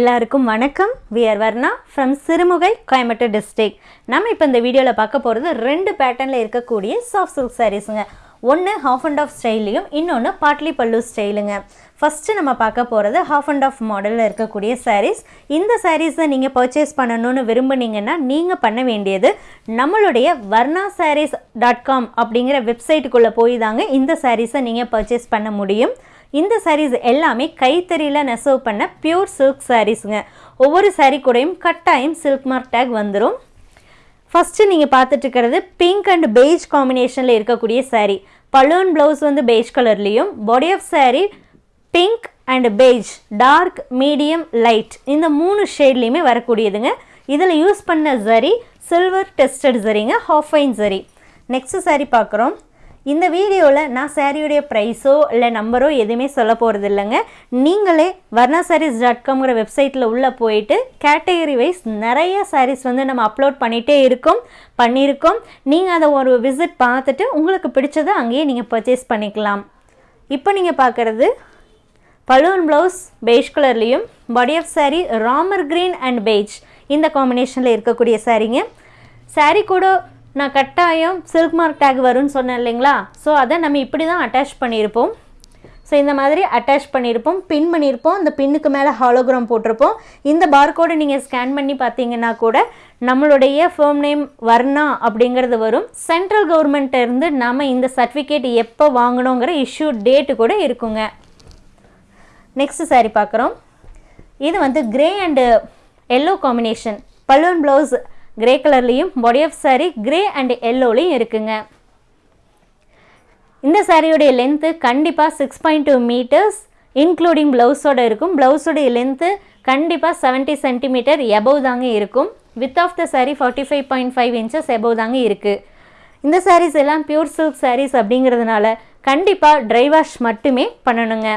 எல்லாருக்கும் வணக்கம். We're Varna from Sirumugai Coimbatore district நம்ம இப்போ இந்த வீடியோவில் பார்க்க போகிறது ரெண்டு பேட்டர்னில் இருக்கக்கூடிய சாஃப்ட் சில்க் சாரீஸுங்க ஒன்று ஹாஃப் அண்ட் ஆஃப் ஸ்டைலையும் இன்னொன்று பாட்லி பல்லு ஸ்டைலுங்க ஃபஸ்ட்டு நம்ம பார்க்க போகிறது ஹாஃப் அண்ட் ஆஃப் மாடலில் இருக்கக்கூடிய சாரீஸ் இந்த சாரீஸை நீங்கள் பர்ச்சேஸ் பண்ணணும்னு விரும்புனீங்கன்னா நீங்கள் பண்ண வேண்டியது நம்மளுடைய வர்ணா சாரீஸ் டாட் காம் அப்படிங்கிற வெப்சைட்டுக்குள்ளே போய் தாங்க இந்த சாரீஸை நீங்கள் பர்ச்சேஸ் பண்ண முடியும். இந்த சாரீஸ் எல்லாமே கைத்தறியில் நெசவு பண்ண பியூர் சில்க் சாரீஸுங்க ஒவ்வொரு சாரீ கூடயும் கட்டாயம் சில்க் மார்க் டேக் வந்துடும் ஃபஸ்ட்டு நீங்கள் பார்த்துட்டு இருக்கிறது பிங்க் அண்ட் பெய்ஜ் காம்பினேஷனில் இருக்கக்கூடிய சாரீ பலூன் ப்ளவுஸ் வந்து பெய்ஜ் கலர்லேயும் body of saree pink and beige dark medium light இந்த மூணு ஷேட்லேயுமே வரக்கூடியதுங்க. இதில் யூஸ் பண்ண சரி சில்வர் டெஸ்டட் சரிங்க ஹாஃப் சரி நெக்ஸ்ட் சாரீ பார்க்குறோம். இந்த வீடியோவில் நான் சாரியுடைய ப்ரைஸோ இல்லை நம்பரோ எதுவுமே சொல்ல போகிறது இல்லைங்க. நீங்களே வர்ணா சாரீஸ் டாட் காம்ங்கிற வெப்சைட்டில் உள்ளே போயிட்டு கேட்டகரி வைஸ் நிறைய சாரீஸ் வந்து நம்ம அப்லோட் பண்ணிகிட்டே இருக்கோம் பண்ணியிருக்கோம். நீங்கள் அதை ஒரு விசிட் பார்த்துட்டு உங்களுக்கு பிடிச்சதை அங்கேயே நீங்கள் பர்ச்சேஸ் பண்ணிக்கலாம். இப்போ நீங்கள் பார்க்குறது பலூன் ப்ளவுஸ் பெய்ஜ் கலர்லேயும் body of saree Ramar green and beige இந்த காம்பினேஷனில் இருக்கக்கூடிய சாரீங்க சாரீ கூட நான் கட்டாயம் சில்க் மார்க் டேக் வரும்னு சொன்னேன் இல்லைங்களா? ஸோ அதை நம்ம இப்படி தான் அட்டாச் பண்ணியிருப்போம். ஸோ இந்த மாதிரி அட்டாச் பண்ணியிருப்போம். பின் பண்ணியிருப்போம். அந்த பின்னுக்கு மேலே ஹாலோகிராம் போட்டிருப்போம். இந்த பார்கோடை நீங்கள் ஸ்கேன் பண்ணி பார்த்தீங்கன்னா கூட நம்மளுடைய ஃபேம் நேம் வர்ணா அப்படிங்கிறது வரும். சென்ட்ரல் கவர்மெண்ட்டிருந்து நம்ம இந்த சர்டிஃபிகேட் எப்போ வாங்கணுங்கிற இஷ்யூ டேட்டு கூட இருக்குங்க. நெக்ஸ்ட் சாரி பார்க்குறோம். இது வந்து grey and yellow combination balloon blouse grey கலர்லேயும் body of saree grey and எல்லோலையும் இருக்குங்க. இந்த சாரியோடைய லென்த்து கண்டிப்பாக six point two meters including ப்ளவுஸோட இருக்கும். ப்ளவுஸோடைய லென்த்து கண்டிப்பாக செவன்ட்டி சென்டிமீட்டர் எபவ் தாங்க இருக்கும். Width of the saree forty five point five inches above தாங்க இருக்குது இந்த சாரீஸ் எல்லாம் பியூர் சில்க் சாரீஸ் அப்படிங்கிறதுனால கண்டிப்பாக ட்ரை வாஷ் மட்டுமே பண்ணணுங்க.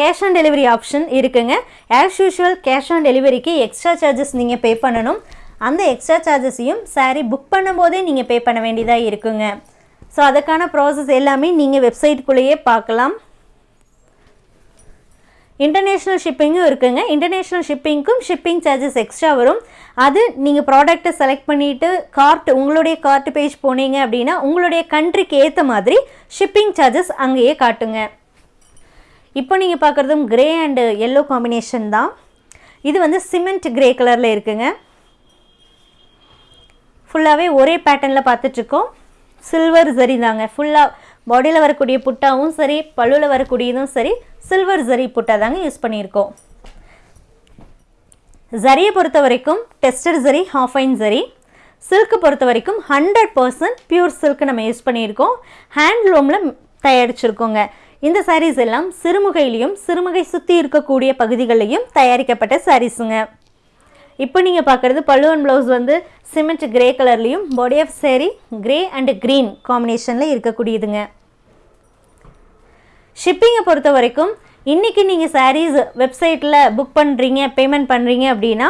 கேஷ் ஆன் டெலிவரி ஆப்ஷன் இருக்குங்க. ஆஸ் யூஷுவல் கேஷ் ஆன் டெலிவரிக்கு எக்ஸ்ட்ரா சார்ஜஸ் நீங்கள் பே பண்ணணும். அந்த எக்ஸ்ட்ரா சார்ஜஸையும் சாரீ புக் பண்ணும்போதே நீங்கள் பே பண்ண வேண்டியதாக இருக்குங்க. ஸோ அதுக்கான ப்ராசஸ் எல்லாமே நீங்கள் வெப்சைட்டுக்குள்ளேயே பார்க்கலாம். இன்டர்நேஷ்னல் ஷிப்பிங்கும் இருக்குங்க. இன்டர்நேஷ்னல் ஷிப்பிங்க்கும் ஷிப்பிங் சார்ஜஸ் எக்ஸ்ட்ரா வரும். அது நீங்கள் ப்ராடக்ட்டை செலக்ட் பண்ணிவிட்டு கார்ட் உங்களுடைய கார்ட் பேஜ் போனீங்க அப்படின்னா உங்களுடைய கண்ட்ரிக்கு ஏற்ற மாதிரி ஷிப்பிங் சார்ஜஸ் அங்கேயே காட்டுங்க. இப்போ நீங்கள் பார்க்குறதும் கிரே அண்டு எல்லோ காம்பினேஷன் தான். இது வந்து சிமெண்ட் கிரே கலரில் இருக்குங்க. ஃபுல்லாகவே ஒரே பேட்டர்னில் பார்த்துட்ருக்கோம். சில்வர் சரி தாங்க. ஃபுல்லாக பாடியில் வரக்கூடிய புட்டாவும் சரி பல்லுவில் வரக்கூடியதும் சரி சில்வர் ஜரி புட்டா தாங்க யூஸ் பண்ணியிருக்கோம். ஜரியை பொறுத்த வரைக்கும் டெஸ்டர் ஜரி ஹாஃப் ஐன் ஜரி சில்க்கு பொறுத்த வரைக்கும் ஹண்ட்ரட் பர்சன்ட் பியூர் சில்க் நம்ம யூஸ் பண்ணியிருக்கோம். ஹேண்ட்லூமில் தயாரிச்சிருக்கோங்க. இந்த சாரீஸ் எல்லாம் சிறுமுகையிலையும் சிறுமுகை சுற்றி இருக்கக்கூடிய பகுதிகளிலையும் தயாரிக்கப்பட்ட சாரீஸுங்க இப்போ நீங்கள் பார்க்குறது பல்லுவன் ப்ளவுஸ் வந்து சிமெண்ட் கிரே கலர்லேயும் body of saree grey and green காம்பினேஷனில் இருக்கக்கூடியதுங்க. ஷிப்பிங்கை பொறுத்த வரைக்கும் இன்றைக்கி நீங்கள் சாரீஸ் வெப்சைட்டில் புக் பண்ணுறீங்க பேமெண்ட் பண்ணுறீங்க அப்படின்னா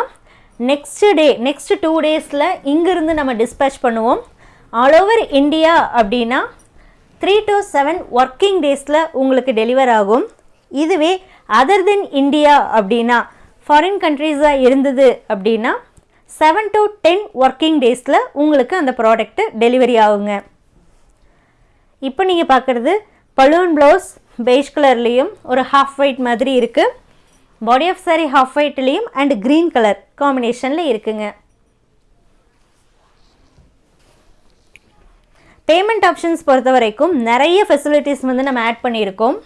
நெக்ஸ்ட் டே நெக்ஸ்ட் டூ டேஸில் இங்கேருந்து நம்ம டிஸ்பேச் பண்ணுவோம். ஆல் ஓவர் இந்தியா அப்படின்னா த்ரீ டு செவன் ஒர்க்கிங் டேஸில் உங்களுக்கு டெலிவர் ஆகும். இதுவே அதர் தென் இந்தியா அப்படின்னா ஃபாரின் கண்ட்ரீஸாக இருந்தது அப்படின்னா செவன் டு டென் ஒர்க்கிங் டேஸில் உங்களுக்கு அந்த ப்ராடக்ட்டு டெலிவரி ஆகுங்க. இப்போ நீங்கள் பார்க்குறது பலூன் ப்ளவுஸ் பெய்ஜ் கலர்லேயும் ஒரு ஹாஃப் ஒயிட் மாதிரி இருக்குது பாடி ஆஃப் சாரி ஹாஃப் ஒயிட்லேயும் அண்ட் க்ரீன் கலர் காம்பினேஷனில் இருக்குங்க. பேமெண்ட் ஆப்ஷன்ஸ் பொறுத்த வரைக்கும் நிறைய ஃபெசிலிட்டிஸ் வந்து நம்ம ஆட் பண்ணியிருக்கோம்.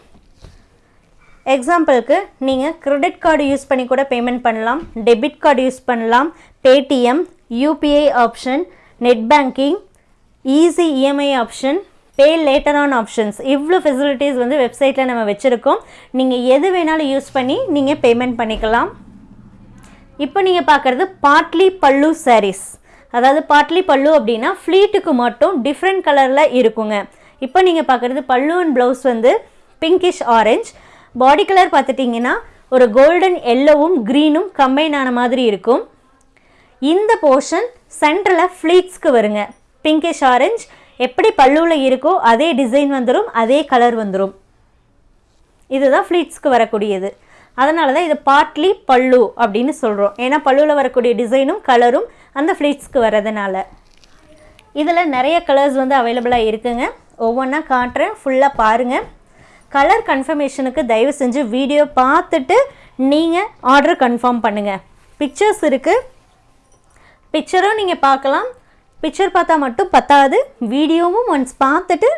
எக்ஸாம்பிளுக்கு நீங்கள் கிரெடிட் கார்டு யூஸ் பண்ணி கூட பேமெண்ட் பண்ணலாம். டெபிட் கார்டு யூஸ் பண்ணலாம். Paytm UPI option net banking easy EMI option pay later on options இவ்வளோ ஃபெசிலிட்டிஸ் வந்து வெப்சைட்டில் நம்ம வச்சுருக்கோம். நீங்கள் எது வேணாலும் யூஸ் பண்ணி நீங்கள் பேமெண்ட் பண்ணிக்கலாம். இப்போ நீங்கள் பார்க்குறது பாட்லி பல்லு சாரீஸ் அதாவது பாட்லி பல்லு அப்படின்னா ஃப்ளீட்டுக்கு மட்டும் டிஃப்ரெண்ட் கலரில் இருக்குங்க. இப்போ நீங்கள் பார்க்குறது பல்லு அண்ட் ப்ளவுஸ் வந்து பிங்கிஷ் ஆரஞ்ச் பாடி கலர் பார்த்துட்டிங்கன்னா ஒரு கோல்டன் எல்லோவும் க்ரீனும் கம்பைன் ஆன மாதிரி இருக்கும். இந்த போர்ஷன் சென்டரில் ஃப்ளீட்ஸ்க்கு வருங்க. பிங்கிஷ் ஆரஞ்ச் எப்படி பல்லுவில் இருக்கோ அதே டிசைன் வந்துடும் அதே கலர் வந்துடும் இதுதான் ஃப்ளீட்ஸ்க்கு வரக்கூடியது. அதனால தான் இது பாட்லி பல்லு அப்படின்னு சொல்கிறோம் ஏன்னா பல்லுவில் வரக்கூடிய டிசைனும் கலரும் அந்த ஃப்ளீட்ஸ்க்கு வரதுனால இதில் நிறைய கலர்ஸ் வந்து அவைலபிளாக இருக்குங்க. ஒவ்வொன்றா காட்டுறேன். ஃபுல்லாக பாருங்கள் கலர் கன்ஃபர்மேஷனுக்கு தயவு செஞ்சு வீடியோ பார்த்துட்டு நீங்கள் ஆர்டர் கன்ஃபார்ம் பண்ணுங்கள் பிக்சர்ஸ் இருக்குது பிக்சரும் நீங்கள் பார்க்கலாம். பிக்சர் பார்த்தா மட்டும் பத்தாது. வீடியோவும் ஒன்ஸ் பார்த்துட்டு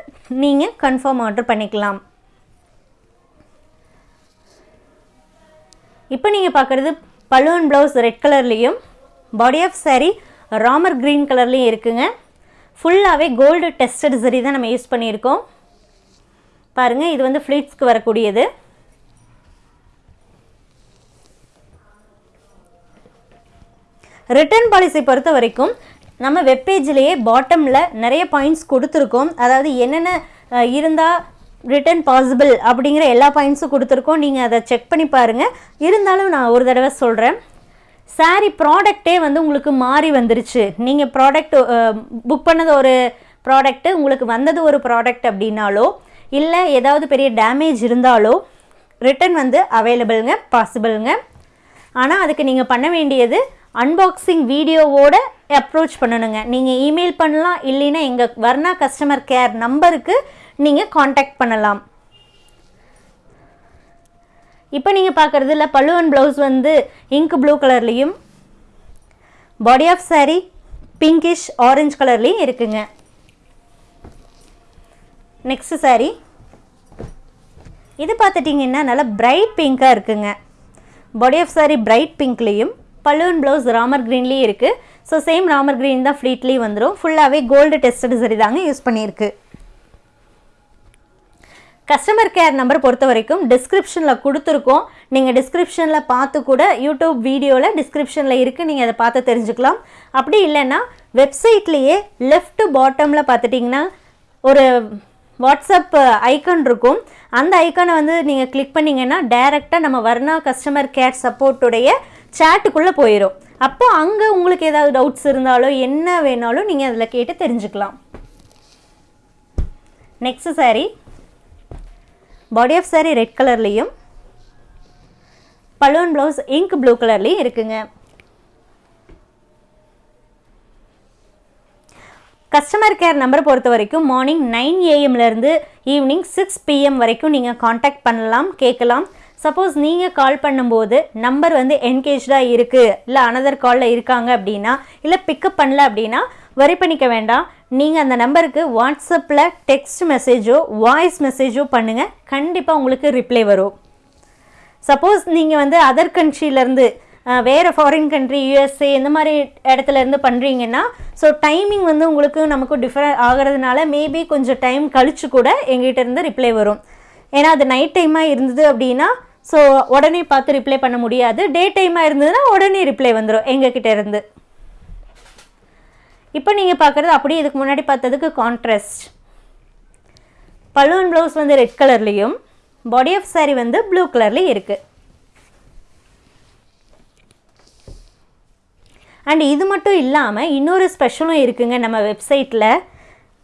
நீங்கள் கன்ஃபார்ம் ஆர்டர் பண்ணிக்கலாம். இப்போ நீங்கள் பார்க்குறது பலூன் ப்ளவுஸ் ரெட் கலர்லேயும் body of saree Ramar green கலர்லேயும் இருக்குங்க. ஃபுல்லாகவே கோல்டு டெஸ்டட் சரி தான் நம்ம யூஸ் பண்ணியிருக்கோம். பாருங்கள் இது வந்து ஃப்ளீட்ஸ்க்கு வரக்கூடியது. ரிட்டர்ன் பாலிசி பொறுத்த வரைக்கும் நம்ம வெப்பேஜ்லேயே பாட்டமில் நிறைய பாயிண்ட்ஸ் கொடுத்துருக்கோம். அதாவது என்னென்ன இருந்தால் ரிட்டர்ன் பாசிபிள் அப்படிங்கிற எல்லா பாயிண்ட்ஸும் கொடுத்துருக்கோம். நீங்கள் அதை செக் பண்ணி பாருங்கள் இருந்தாலும் நான் ஒரு தடவை சொல்கிறேன் saree ப்ராடக்ட்டே வந்து உங்களுக்கு மாறி வந்துருச்சு. நீங்கள் ப்ராடக்ட் புக் பண்ணது ஒரு ப்ராடக்ட்டு உங்களுக்கு வந்தது ஒரு ப்ராடக்ட் அப்படின்னாலோ இல்லை ஏதாவது பெரிய டேமேஜ் இருந்தாலோ ரிட்டர்ன் வந்து அவைலபிளுங்க பாசிபிளுங்க ஆனால் அதுக்கு நீங்கள் பண்ண வேண்டியது அன்பாக்சிங் வீடியோவோட அப்ரோச் பண்ணணுங்க. நீங்கள் இமெயில் பண்ணலாம் இல்லைன்னா எங்கள் வர்ணா கஸ்டமர் கேர் நம்பருக்கு நீங்கள் காண்டாக்ட் பண்ணலாம். இப்போ நீங்கள் பார்க்குறது இல்லை பல்லுவன் ப்ளவுஸ் வந்து இங்க் ப்ளூ கலர்லேயும் body of saree pinkish orange கலர்லேயும் இருக்குங்க. Next saree. இது பார்த்துட்டிங்கன்னா நல்லா பிரைட் பிங்காக இருக்குங்க. பாடி ஆஃப் saree பிரைட் பிங்க்லேயும் பல்லுவன் ப்ளவுஸ் ராமர் க்ரீன்லேயும் இருக்குது ஸோ சேம் ராமர் க்ரீன் தான் ஃப்ளீட்லேயும் வந்துடும் ஃபுல்லாகவே கோல்டு டெஸ்டட் சரி தாங்க யூஸ் பண்ணியிருக்கு. கஸ்டமர் கேர் நம்பர் பொறுத்த வரைக்கும் டிஸ்கிரிப்ஷனில் கொடுத்துருக்கோம். நீங்கள் டிஸ்கிரிப்ஷனில் பார்த்து கூட யூடியூப் வீடியோவில் டிஸ்கிரிப்ஷனில் இருக்குது நீங்கள் அதை பார்த்து தெரிஞ்சுக்கலாம். அப்படி இல்லைன்னா வெப்சைட்லேயே லெஃப்ட் பாட்டமில் பார்த்துட்டிங்கன்னா ஒரு வாட்ஸ்அப் ஐக்கன் இருக்கும். அந்த ஐக்கானை வந்து நீங்கள் கிளிக் பண்ணிங்கன்னா டைரெக்டாக நம்ம வர்ணா கஸ்டமர் கேர் சப்போர்ட்டுடைய சேட்டுக்குள்ளே போயிடும் அப்போ அங்கே உங்களுக்கு ஏதாவது டவுட்ஸ் இருந்தாலோ என்ன வேணாலும் நீங்கள் அதில் கேட்டு தெரிஞ்சுக்கலாம். Next sari body of sari red கலர்லேயும் பலூன் ப்ளவுஸ் இங்க் ப்ளூ கலர்லேயும் இருக்குங்க. கஸ்டமர் கேர் நம்பர் பொறுத்த வரைக்கும் மார்னிங் நைன் ஏஎம்லேருந்து ஈவினிங் சிக்ஸ் பிஎம் வரைக்கும் நீங்கள் காண்டாக்ட் பண்ணலாம் கேட்கலாம். சப்போஸ் நீங்கள் கால் பண்ணும்போது நம்பர் வந்து என்கேஜாக இருக்குது இல்லை அனதர் காலில் இருக்காங்க அப்படின்னா இல்லை பிக்கப் பண்ணல அப்படின்னா வரி பண்ணிக்க வேண்டாம் நீங்கள் அந்த நம்பருக்கு வாட்ஸ்அப்பில் டெக்ஸ்ட் மெசேஜோ வாய்ஸ் மெசேஜோ பண்ணுங்கள் கண்டிப்பாக உங்களுக்கு ரிப்ளை வரும். சப்போஸ் நீங்கள் வந்து அதர் கண்ட்ரிலேருந்து வேறு ஃபாரின் கண்ட்ரி யூஎஸ்ஏ இந்த மாதிரி இடத்துல இருந்து பண்ணுறீங்கன்னா ஸோ டைமிங் வந்து உங்களுக்கு நமக்கு டிஃப்ரெண்ட் ஆகிறதுனால மேபி கொஞ்சம் டைம் கழித்து கூட எங்கிட்டேருந்து ரிப்ளை வரும். ஏன்னா அது நைட் டைமாக இருந்தது அப்படின்னா ஸோ உடனே பார்த்து ரிப்ளை பண்ண முடியாது. டே டைமாக இருந்ததுன்னா உடனே ரிப்ளை வந்துடும் எங்ககிட்ட இருந்து. இப்போ நீங்கள் பார்க்குறது அப்படியே இதுக்கு முன்னாடி பார்த்ததுக்கு கான்ட்ராஸ்ட் பலூன் ப்ளவுஸ் வந்து ரெட் கலர்லேயும் பாடி ஆஃப் saree வந்து ப்ளூ கலர்லேயும் இருக்குது அண்ட் இது மட்டும் இல்லாமல் இன்னொரு ஸ்பெஷலும் இருக்குங்க நம்ம வெப்சைட்டில்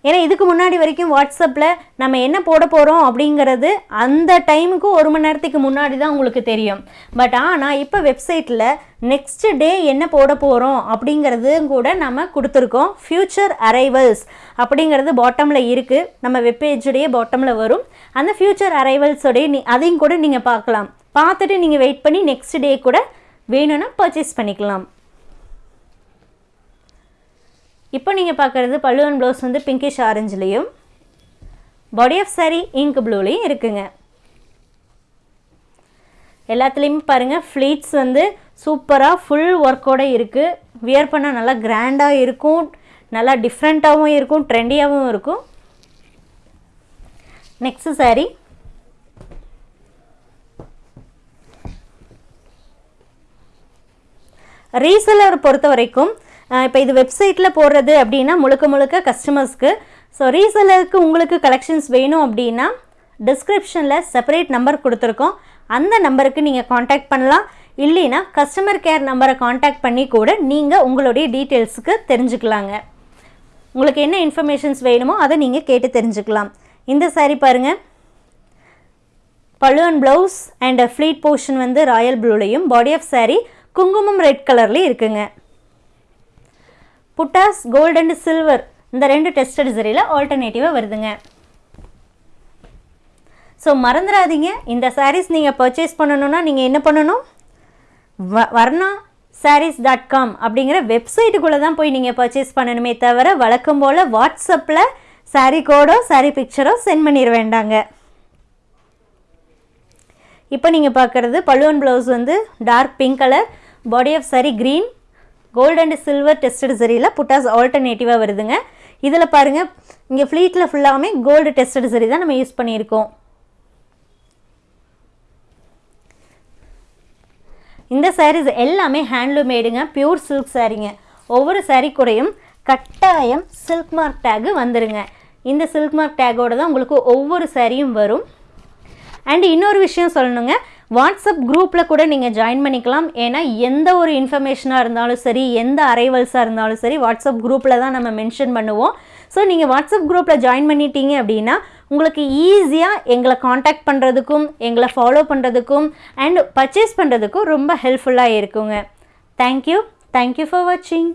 ஏன்னா இதுக்கு முன்னாடி வரைக்கும் வாட்ஸ்அப்பில் நம்ம என்ன போட போகிறோம் அப்படிங்கிறது அந்த டைமுக்கு ஒரு மணி நேரத்துக்கு முன்னாடி தான் உங்களுக்கு தெரியும். பட் ஆனால் இப்போ வெப்சைட்டில் நெக்ஸ்ட் டே என்ன போட போகிறோம் அப்படிங்கிறது கூட நம்ம கொடுத்துருக்கோம். ஃப்யூச்சர் அரைவல்ஸ் அப்படிங்கிறது பாட்டமில் இருக்குது நம்ம வெப்பேஜுடைய பாட்டமில் வரும். அந்த ஃப்யூச்சர் அரைவல்ஸோடைய நீ அதையும் கூட நீங்கள் பார்க்கலாம். பார்த்துட்டு நீங்கள் வெயிட் பண்ணி நெக்ஸ்ட் டே கூட வேணும்னா பர்ச்சேஸ் பண்ணிக்கலாம். இப்போ நீங்கள் பார்க்குறது பல்லுவன் ப்ளவுஸ் வந்து பிங்கிஷ் ஆரஞ்சுலேயும் பாடி ஆஃப் saree இங்க் ப்ளூலேயும் இருக்குங்க. எல்லாத்துலேயுமே பாருங்கள் ஃப்ளீட்ஸ் வந்து சூப்பராக ஃபுல் ஒர்க்கோட இருக்குது வியர் பண்ணால் நல்லா கிராண்டாக இருக்கும் நல்லா டிஃப்ரெண்ட்டாகவும் இருக்கும் ட்ரெண்டியாகவும் இருக்கும். Next saree. ரீசெல்லர் பொறுத்த வரைக்கும் இப்போ இது வெப்சைட்டில் போடுறது அப்படின்னா முழுக்க முழுக்க கஸ்டமர்ஸ்க்கு ஸோ ரீசெல்லருக்கு உங்களுக்கு கலெக்ஷன்ஸ் வேணும் அப்படின்னா டிஸ்கிரிப்ஷனில் செப்பரேட் நம்பர் கொடுத்துருக்கோம். அந்த நம்பருக்கு நீங்கள் காண்டாக்ட் பண்ணலாம். இல்லைன்னா கஸ்டமர் கேர் நம்பரை காண்டாக்ட் பண்ணி கூட நீங்கள் உங்களுடைய டீட்டெயில்ஸுக்கு தெரிஞ்சுக்கலாங்க. உங்களுக்கு என்ன இன்ஃபர்மேஷன்ஸ் வேணுமோ அதை நீங்கள் கேட்டு தெரிஞ்சுக்கலாம். இந்த சாரீ பாருங்கள் pallu and blouse and pleat portion வந்து ராயல் ப்ளூலையும் பாடி ஆஃப் சாரீ குங்குமம் ரெட் கலர்லேயும் இருக்குங்க. புட்டாஸ் கோல்ட் அண்ட் சில்வர் இந்த ரெண்டு டெஸ்டட் சரியில் ஆல்டர்னேட்டிவாக வருதுங்க. ஸோ மறந்துடாதீங்க இந்த சாரீஸ் நீங்கள் பர்ச்சேஸ் பண்ணணுன்னா நீங்கள் என்ன பண்ணணும்? வ வர்ணா சாரீஸ் டாட் காம் அப்படிங்கிற வெப்சைட்டுக்குள்ளே தான் போய் நீங்கள் பர்ச்சேஸ் பண்ணணுமே தவிர வழக்கம் போல் வாட்ஸ்அப்பில் சாரீ கோடோ சாரீ பிக்சரோ சென்ட் பண்ணிட வேண்டாங்க. இப்போ நீங்கள் பார்க்குறது பழுவன் ப்ளவுஸ் வந்து dark pink colour body of saree green gold and silver tested சரியில் புட்டாஸ் ஆல்டர்னேட்டிவாக வருதுங்க. இதில் பாருங்கள் இங்கே ஃப்ளீட்டில் ஃபுல்லாகவே கோல்டு டெஸ்டட் சரி தான் நம்ம யூஸ் பண்ணியிருக்கோம். இந்த சாரீஸ் எல்லாமே ஹேண்ட்லூமேடுங்க பியூர் சில்க் சாரீங்க ஒவ்வொரு சாரீ கூடயும் கட்டாயம் சில்க் மார்க் டேகு வந்துடுங்க இந்த சில்க் மார்க் டேகோடு தான் உங்களுக்கு ஒவ்வொரு சாரியும் வரும். அண்ட் இன்னொரு விஷயம் சொல்லணுங்க வாட்ஸ்அப் குரூப்பில் கூட நீங்கள் ஜாயின் பண்ணிக்கலாம். ஏன்னா எந்த ஒரு இன்ஃபர்மேஷனாக இருந்தாலும் சரி எந்த அரைவல்ஸாக இருந்தாலும் சரி வாட்ஸ்அப் குரூப்பில் தான் நம்ம மென்ஷன் பண்ணுவோம். ஸோ நீங்கள் வாட்ஸ்அப் குரூப்பில் ஜாயின் பண்ணிட்டீங்க அப்படின்னா உங்களுக்கு ஈஸியாக எங்களை காண்டாக்ட் பண்ணுறதுக்கும் எங்களை ஃபாலோ பண்ணுறதுக்கும் அண்ட் பர்ச்சேஸ் பண்ணுறதுக்கும் ரொம்ப ஹெல்ப்ஃபுல்லாக இருக்குங்க. தேங்க்யூ தேங்க்யூ ஃபார் வாட்சிங்